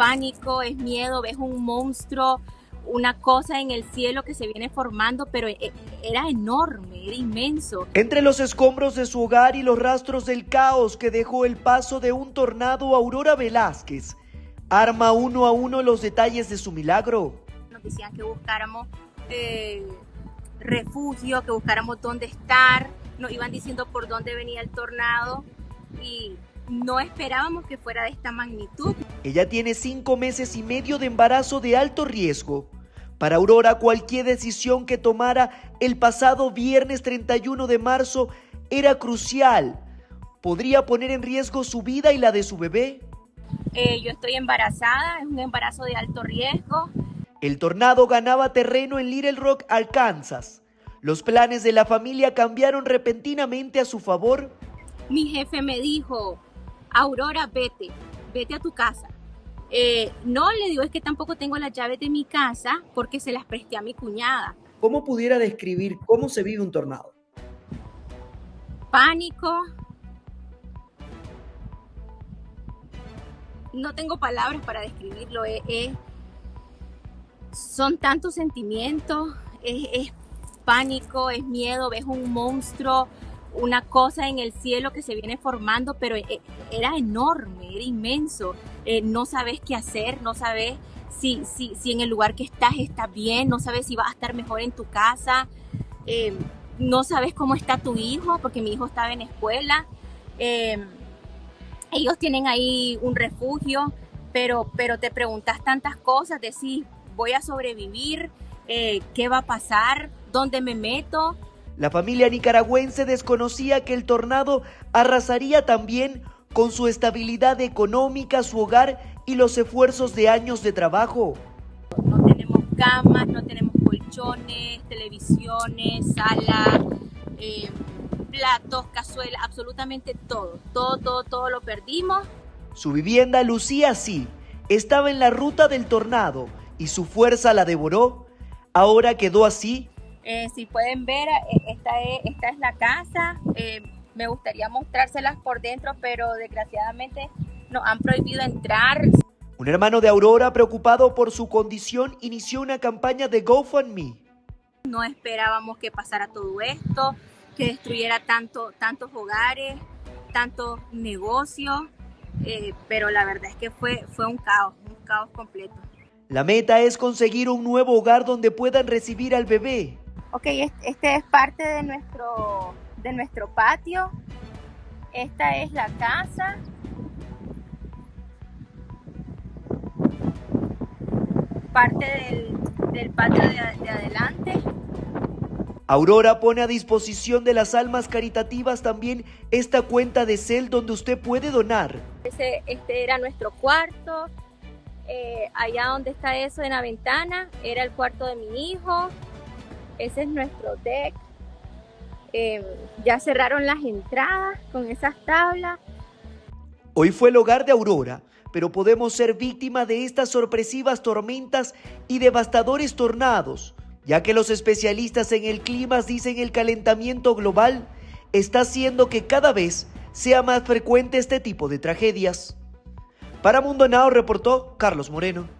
pánico, es miedo, ves un monstruo, una cosa en el cielo que se viene formando, pero e, era enorme, era inmenso. Entre los escombros de su hogar y los rastros del caos que dejó el paso de un tornado, Aurora Velázquez arma uno a uno los detalles de su milagro. Nos decían que buscáramos eh, refugio, que buscáramos dónde estar, nos iban diciendo por dónde venía el tornado y no esperábamos que fuera de esta magnitud. Ella tiene cinco meses y medio de embarazo de alto riesgo. Para Aurora, cualquier decisión que tomara el pasado viernes 31 de marzo era crucial. ¿Podría poner en riesgo su vida y la de su bebé? Eh, yo estoy embarazada, es un embarazo de alto riesgo. El tornado ganaba terreno en Little Rock, Arkansas. Los planes de la familia cambiaron repentinamente a su favor. Mi jefe me dijo, Aurora, vete, vete a tu casa. Eh, no, le digo, es que tampoco tengo las llaves de mi casa porque se las presté a mi cuñada. ¿Cómo pudiera describir cómo se vive un tornado? Pánico. No tengo palabras para describirlo. son tantos sentimientos. es pánico, es miedo, ves un monstruo una cosa en el cielo que se viene formando, pero e, era enorme, era inmenso. Eh, no sabes qué hacer, no sabes si, si, si, en el lugar que estás está bien, no sabes si vas a estar mejor en tu casa, eh, no sabes cómo está tu hijo, porque mi hijo estaba en escuela. Eh, ellos tienen ahí un refugio, pero, pero te preguntas tantas cosas, decís, voy a sobrevivir, qué va a pasar, dónde me meto. La familia nicaragüense desconocía que el tornado arrasaría también con su estabilidad económica, su hogar y los esfuerzos de años de trabajo. No tenemos camas, no tenemos colchones, televisiones, salas, eh, platos, cazuelas, absolutamente todo. Todo, todo, todo lo perdimos. Su vivienda lucía así. Estaba en la ruta del tornado y su fuerza la devoró. Ahora quedó así eh, si pueden ver, eh, esta es, esta es la casa. Eh, me gustaría mostrárselas por dentro, pero desgraciadamente nos han prohibido entrar. Un hermano de Aurora, preocupado por su condición, inició una campaña de GoFundMe. No esperábamos que pasara todo esto, que destruyera tanto, tantos hogares, tantos negocios, pero la verdad es que fue, fue un caos, un caos completo. La meta es conseguir un nuevo hogar donde puedan recibir al bebé. Ok, este es parte de nuestro, de nuestro patio. Esta es la casa. Parte del, patio de, adelante. Aurora pone a disposición de las almas caritativas también esta cuenta de CEL donde usted puede donar. este era nuestro cuarto. Eh, allá donde está eso en la ventana era el cuarto de mi hijo. Ese es nuestro deck. Em, ya cerraron las entradas con esas tablas. Hoy fue el hogar de Aurora, pero podemos ser víctimas de estas sorpresivas tormentas y devastadores tornados, ya que los especialistas en el clima dicen el calentamiento global está haciendo que cada vez sea más frecuente este tipo de tragedias. Para Mundo Now reportó Carlos Moreno.